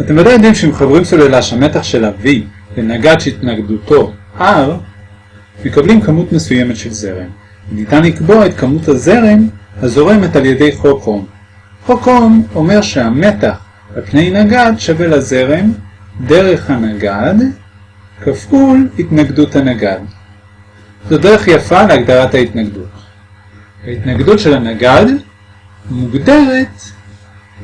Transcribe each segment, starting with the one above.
אתם ודאי יודעים שמחברים סוללה שהמתח שלה V לנגד שהתנגדותו R, מקבלים כמות מסוימת של זרם. ניתן לקבוע את כמות הזרם הזורמת על ידי חוק אום. חוק אום אומר שהמתח על פני נגד שווה לזרם דרך הנגד כפול התנגדות הנגד. זו דרך יפה להגדרת ההתנגדות. ההתנגדות של הנגד מוגדרת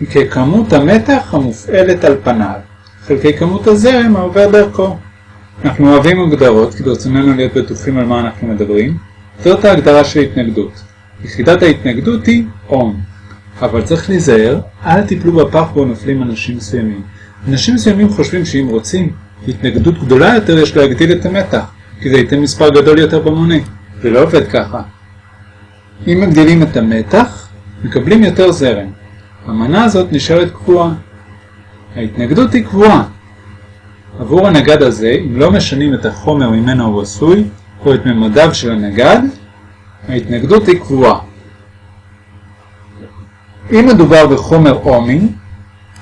ככמות המתח המופעלת על פניו, חלקי כמות הזרם העובר דרכו. אנחנו אוהבים הגדרות כי ברצוננו להיות בטוחים על מה אנחנו מדברים. זאת ההגדרה של התנגדות. יחידת ההתנגדות היא אום. אבל צריך להיזהר, אל תיפלו בפח בו נופלים אנשים מסוימים. אנשים מסוימים חושבים שאם רוצים התנגדות גדולה יותר יש להגדיל את המתח, כי זה ייתן מספר גדול יותר במונה. זה לא עובד ככה. אם מגדילים את המתח, מקבלים יותר זרם. המנה הזאת נשארת קבועה. ההתנגדות היא קבועה. עבור הנגד הזה, אם לא משנים את החומר ממנו הוא עשוי, או את ממדיו של הנגד, ההתנגדות היא קבועה. אם מדובר בחומר אומי,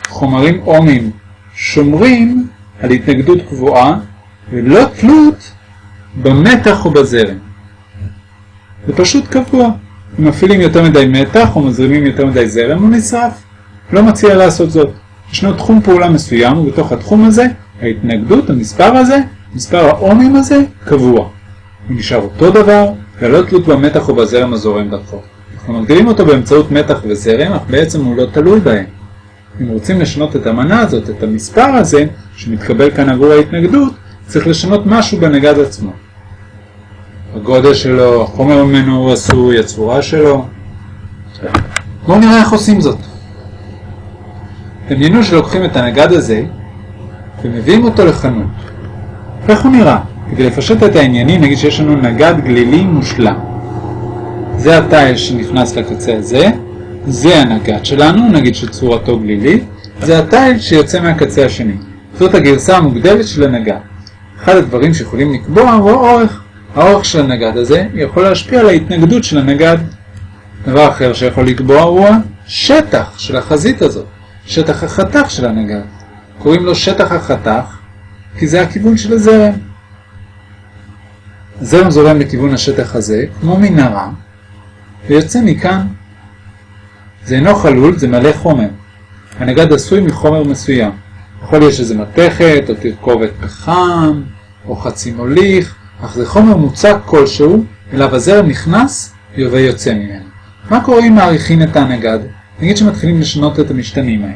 חומרים אומיים שומרים על התנגדות קבועה ולא תלות במתח או בזרם. זה פשוט קבוע. אם מפעילים יותר מדי מתח או מזרימים יותר מדי זרם הוא נשרף. לא מציע לעשות זאת. ישנו תחום פעולה מסוים ובתוך התחום הזה ההתנגדות, המספר הזה, מספר האומים הזה, קבוע. הוא נשאר אותו דבר ולא תלות במתח או בזרם הזורם דרכו. אנחנו מגדילים אותו באמצעות מתח וזרם, אך בעצם הוא לא תלוי בהם. אם רוצים לשנות את המנה הזאת, את המספר הזה, שמתקבל כאן עבור ההתנגדות, צריך לשנות משהו בנגד עצמו. הגודל שלו, החומר ממנו הוא עשוי, הצורה שלו. בואו נראה איך עושים זאת. דמיינו שלוקחים את הנגד הזה ומביאים אותו לחנות. איך הוא נראה? כדי לפשט את העניינים נגיד שיש לנו נגד גלילי מושלם. זה התיל שנכנס לקצה הזה, זה הנגד שלנו, נגיד שצורתו גלילית, זה התיל שיוצא מהקצה השני. זאת הגרסה המוגדלת של הנגד. אחד הדברים שיכולים לקבוע הוא האורך. האורך של הנגד הזה יכול להשפיע על ההתנגדות של הנגד. דבר אחר שיכול לקבוע הוא השטח של החזית הזאת, שטח החתך של הנגד. קוראים לו שטח החתך כי זה הכיוון של הזרם. הזרם זורם לכיוון השטח הזה, כמו מנהרה, ויוצא מכאן. זה אינו חלול, זה מלא חומר. הנגד עשוי מחומר מסוים. יכול להיות שזה מתכת, או תרכובת פחם, או חצי מוליך, אך זה חומר מוצק כלשהו, אליו הזרם נכנס ויוצא ממנו. מה קורה אם מעריכים את הנגד? נגיד שמתחילים לשנות את המשתנים האלה.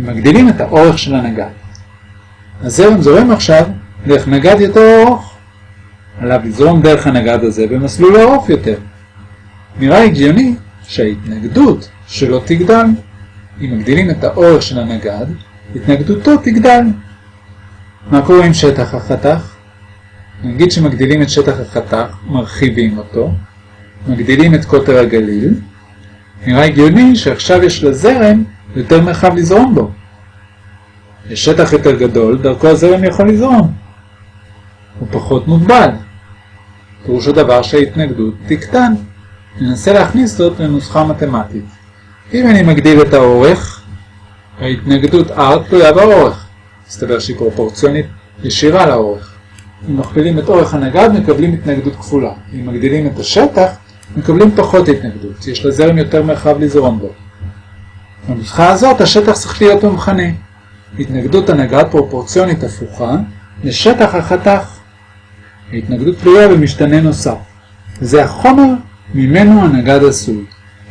ומגדילים את האורך של הנגד. הזרם זורם עכשיו דרך נגד יותר ארוך. עליו לזרום דרך הנגד הזה במסלול ארוך יותר. נראה הגיוני שההתנגדות שלו תגדל. אם מגדילים את האורך של הנגד, התנגדותו תגדל. מה קורה עם שטח החתך? נגיד שמגדילים את שטח החתך, מרחיבים אותו, מגדילים את קוטר הגליל, נראה הגיוני שעכשיו יש לזרם יותר מרחב לזרום בו. יש שטח יותר גדול, דרכו הזרם יכול לזרום. הוא פחות מוגבל. פירושו דבר שההתנגדות תקטן. ננסה להכניס זאת לנוסחה מתמטית. אם אני מגדיל את האורך, ההתנגדות R תלויה באורך. מסתבר שהיא פרופורציונית ישירה לאורך. אם מכפילים את אורך הנגד מקבלים התנגדות כפולה. אם מגדילים את השטח מקבלים פחות התנגדות. יש לזרם יותר מרחב לזרום בו. בנוסחה הזאת השטח צריך להיות במכנה. התנגדות הנגד פרופורציונית הפוכה לשטח החתך. ההתנגדות תלויה במשתנה נוסף. זה החומר ממנו הנגד עשוי.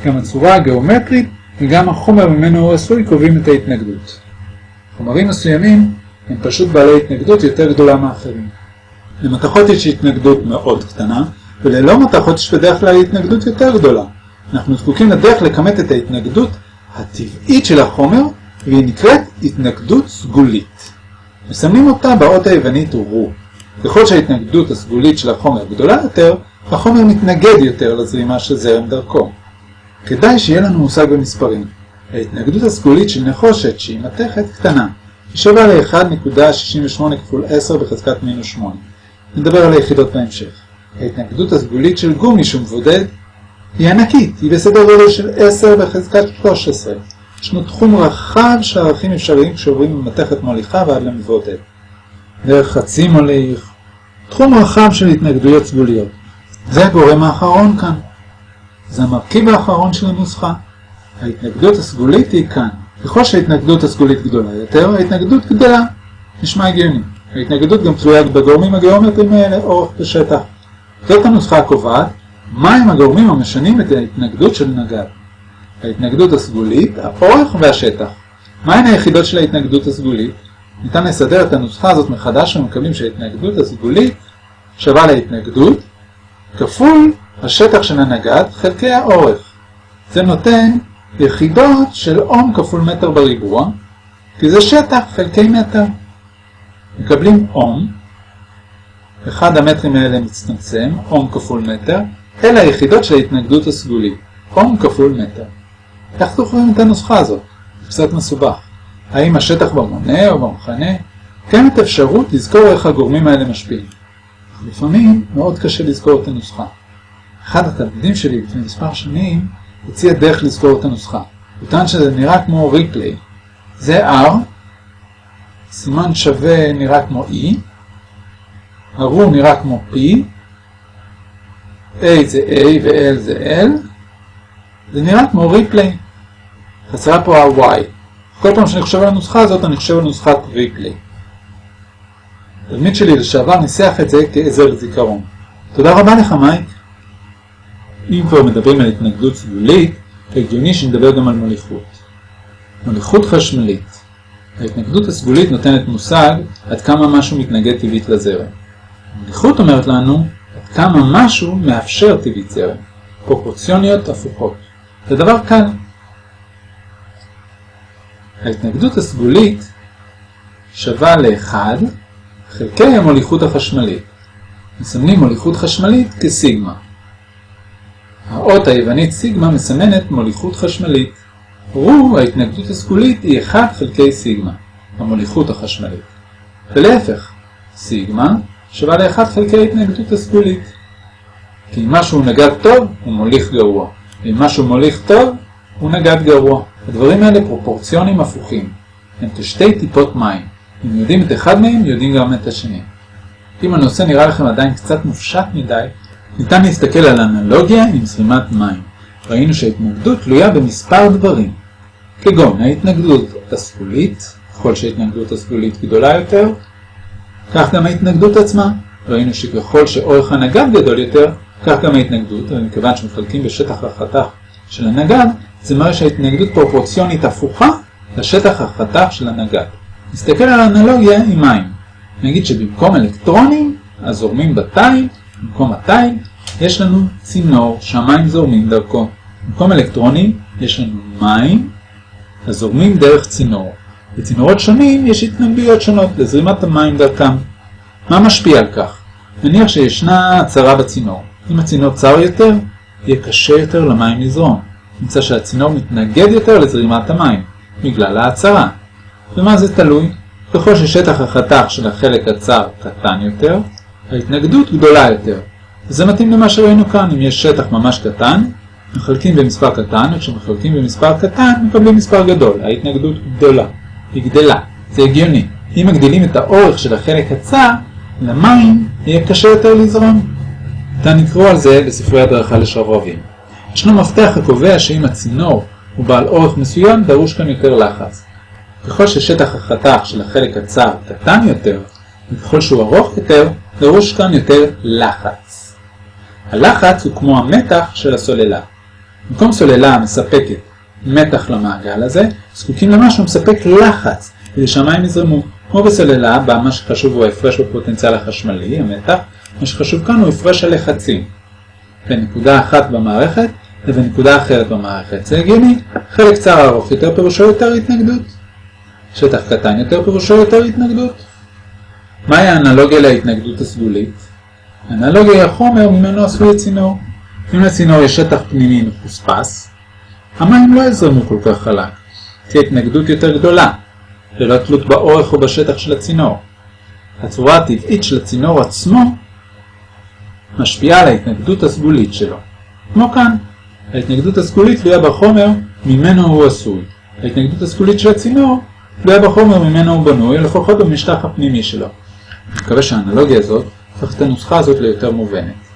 גם הצורה הגיאומטרית וגם החומר ממנו הוא עשוי קובעים את ההתנגדות. חומרים מסוימים הם פשוט בעלי התנגדות יותר גדולה מאחרים. למתכות יש התנגדות מאוד קטנה, וללא מתכות יש בדרך כלל התנגדות יותר גדולה. אנחנו זקוקים לדרך לכמת את ההתנגדות הטבעית של החומר, והיא נקראת התנגדות סגולית. מסמנים אותה באות היוונית רו. ככל שההתנגדות הסגולית של החומר גדולה יותר, החומר מתנגד יותר לזרימה של זרם דרכו. כדאי שיהיה לנו מושג במספרים. ההתנגדות הסגולית של נחושת, שהיא מתכת, קטנה. היא שווה ל-1.68 כפול 10 בחזקת מינוס 8. נדבר על היחידות בהמשך. ההתנגדות הסגולית של גומי שהוא מבודד היא ענקית, היא בסדר גודל של 10 בחזקת 13. ישנו תחום רחב של ערכים אפשריים כשעוברים ממתכת מוליכה ועד למבודד. דרך חצי מוליך, תחום רחב של התנגדויות סגוליות. זה הגורם האחרון כאן. זה המרכיב האחרון של הנוסחה. ההתנגדות הסגולית היא כאן. ככל שההתנגדות הסגולית גדולה יותר, ההתנגדות גדלה. נשמע הגיוני. ההתנגדות גם תלויה בגורמים הגיאומטריים האלה, אורך ושטח. זאת הנוסחה הקובעת, מהם הגורמים המשנים את ההתנגדות של נגד. ההתנגדות הסגולית, האורך והשטח. מהן היחידות של ההתנגדות הסגולית? ניתן לסדר את הנוסחה הזאת מחדש ומקבלים שההתנגדות הסגולית שווה להתנגדות כפול השטח של הנגד חלקי האורך. זה נותן יחידות של אום כפול מטר בריבוע, כי זה שטח חלקי מטר. מקבלים אום, אחד המטרים האלה מצטמצם, אום כפול מטר, אלה היחידות של ההתנגדות הסגולית, אום כפול מטר. איך זוכרים את הנוסחה הזאת? קצת מסובך. האם השטח במונה או במחנה? קיימת אפשרות לזכור איך הגורמים האלה משפיעים. לפעמים מאוד קשה לזכור את הנוסחה. אחד התלמידים שלי לפני מספר שנים הציע דרך לזכור את הנוסחה. הוא טען שזה נראה כמו ריפליי. זה R, סימן שווה נראה כמו E, הרו נראה כמו P, A זה A ו-L זה L, זה נראה כמו ריפליי. חסרה פה ה-Y. כל פעם שאני חושב על הנוסחה הזאת, אני חושב על נוסחת ריפליי. תלמיד שלי לשעבר ניסח את זה כעזר לזיכרון. תודה רבה לך מייק. אם כבר מדברים על התנגדות סגולית, הגיוני שנדבר גם על מוליכות. מוליכות חשמלית. ההתנגדות הסגולית נותנת מושג עד כמה משהו מתנגד טבעית לזרם. מוליכות אומרת לנו עד כמה משהו מאפשר טבעית זרם. פרופורציוניות הפוכות. זה דבר קל. ההתנגדות הסגולית שווה ל-1 חלקי המוליכות החשמלית. מסמנים מוליכות חשמלית כסיגמה. האות היוונית סיגמה מסמנת מוליכות חשמלית. רו, ההתנגדות הסגולית, היא 1 חלקי סיגמה, המוליכות החשמלית. ולהפך, סיגמה שווה ל-1 חלקי ההתנגדות הסגולית. כי אם משהו נגד טוב, הוא מוליך גרוע. ואם משהו מוליך טוב, הוא נגד גרוע. הדברים האלה פרופורציונים הפוכים. הם כשתי טיפות מים. אם יודעים את אחד מהם, יודעים גם את השני. אם הנושא נראה לכם עדיין קצת מופשט מדי, ניתן להסתכל על אנלוגיה עם זרימת מים. ראינו שההתנגדות תלויה במספר דברים, כגון ההתנגדות הסגולית, ככל שההתנגדות הסגולית גדולה יותר, כך גם ההתנגדות עצמה. ראינו שככל שאורך הנגד גדול יותר, כך גם ההתנגדות, ומכיוון שמחלקים בשטח החתך של הנגד, זה מראה שההתנגדות פרופורציונית הפוכה לשטח החתך של הנגד. נסתכל על האנלוגיה עם מים. נגיד שבמקום אלקטרונים הזורמים בתיל, במקום התיל, יש לנו צינור שהמים זורמים דרכו. במקום אלקטרונים יש לנו מים הזורמים דרך צינור. בצינורות שונים יש התנגדויות שונות לזרימת המים דרכם. מה משפיע על כך? נניח שישנה הצרה בצינור. אם הצינור צר יותר, יהיה קשה יותר למים לזרום. נמצא שהצינור מתנגד יותר לזרימת המים, בגלל ההצרה. ומה זה תלוי? ככל ששטח החתך של החלק הצר קטן יותר, ההתנגדות גדולה יותר. וזה מתאים למה שראינו כאן, אם יש שטח ממש קטן, מחלקים במספר קטן, וכשמחלקים במספר קטן מקבלים מספר גדול, ההתנגדות גדולה, היא גדלה, זה הגיוני. אם מגדילים את האורך של החלק הצר, למים יהיה קשה יותר לזרום. ניתן לקרוא על זה בספרי הדרכה לשרברבים. ישנו מפתח הקובע שאם הצינור הוא בעל אורך מסוים, דרוש כאן יותר לחץ. ככל ששטח החתך של החלק הצר קטן יותר, וככל שהוא ארוך יותר, דרוש כאן יותר לחץ. הלחץ הוא כמו המתח של הסוללה. במקום סוללה המספקת מתח למעגל הזה, זקוקים למשהו מספק לחץ, כדי שהמים יזרמו. כמו בסוללה, בה מה שחשוב הוא ההפרש בפוטנציאל החשמלי, המתח, מה שחשוב כאן הוא הפרש הלחצים. בין נקודה אחת במערכת לבין נקודה אחרת במערכת. זה הגיוני, חלק צר ארוך יותר פירושו יותר התנגדות. שטח קטן יותר פירושו יותר התנגדות. מהי האנלוגיה להתנגדות הסגולית? האנלוגיה היא החומר ממנו עשוי הצינור. אם לצינור יש שטח פנימי מחוספס, המים לא יזרמו כל כך חלק, תהיה התנגדות יותר גדולה, ללא תלות באורך או בשטח של הצינור. הצורה הטבעית של הצינור עצמו משפיעה על ההתנגדות הסגולית שלו. כמו כאן, ההתנגדות הסגולית תלויה בחומר ממנו הוא עשוי. ההתנגדות הסגולית של הצינור תלויה בחומר ממנו הוא בנוי, לפחות במשטח הפנימי שלו. אני מקווה שהאנלוגיה הזאת הופכת הנוסחה הזאת ליותר מובנת.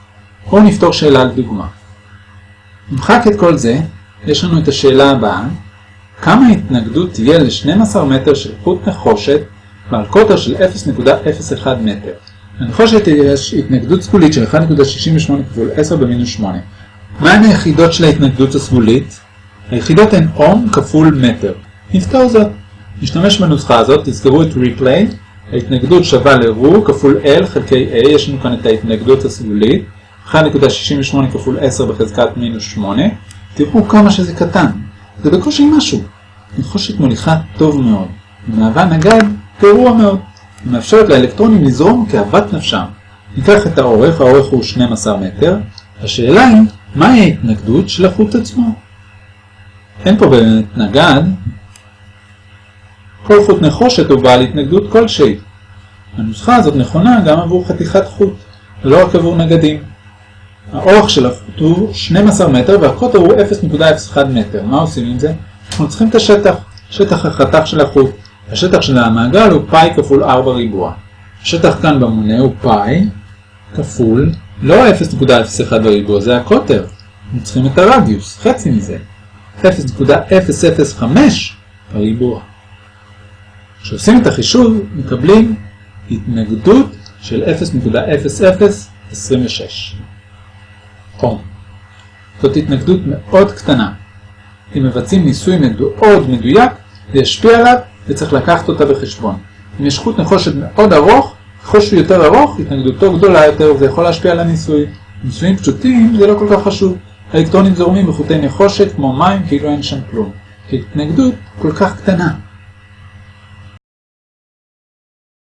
בואו נפתור שאלה על דוגמה. נמחק את כל זה, יש לנו את השאלה הבאה, כמה התנגדות תהיה ל-12 מטר של חוט נחושת בעל קוטר של 0.01 מטר. לנחושת יש התנגדות סגולית של 1.68 כפול 10 במינוס 8. מהן היחידות של ההתנגדות הסגולית? היחידות הן אום כפול מטר. נפתור זאת. נשתמש בנוסחה הזאת, תזכרו את replay, ההתנגדות שווה ל-רו כפול L חלקי A, יש לנו כאן את ההתנגדות הסגולית, 1.68 כפול 10 בחזקת מינוס 8, תראו כמה שזה קטן, זה בקושי משהו. נחושת מוליכה טוב מאוד, היא מהווה נגד גרוע מאוד, מאפשרת לאלקטרונים לזרום כאוות נפשם. ניקח את האורך, האורך הוא 12 מטר, השאלה היא, מהי ההתנגדות של החוט עצמו? אין פה באמת נגד, כל חוט נחושת הוא בעל התנגדות כלשהי. הנוסחה הזאת נכונה גם עבור חתיכת חוט, ולא רק עבור נגדים. האורך של הוא 12 מטר והקוטר הוא 0.01 מטר. מה עושים עם זה? אנחנו צריכים את השטח, שטח החתך של החוט. השטח של המעגל הוא פאי כפול 4 ריבוע. השטח כאן במונה הוא פאי כפול, לא 0.01 בריבוע, זה הקוטר. אנחנו צריכים את הרדיוס, חצי מזה. 0.005 בריבוע. כשעושים את החישוב מקבלים התנגדות של 0.0026 אום. זאת התנגדות מאוד קטנה. אם מבצעים ניסוי מאוד מדויק, זה ישפיע עליו וצריך לקחת אותה בחשבון. אם יש חוט נחושת מאוד ארוך, ככל שהוא יותר ארוך, התנגדותו גדולה יותר וזה יכול להשפיע על הניסוי. ניסויים פשוטים זה לא כל כך חשוב. האלקטרונים זורמים בחוטי נחושת כמו מים כאילו אין שם כלום. התנגדות כל כך קטנה.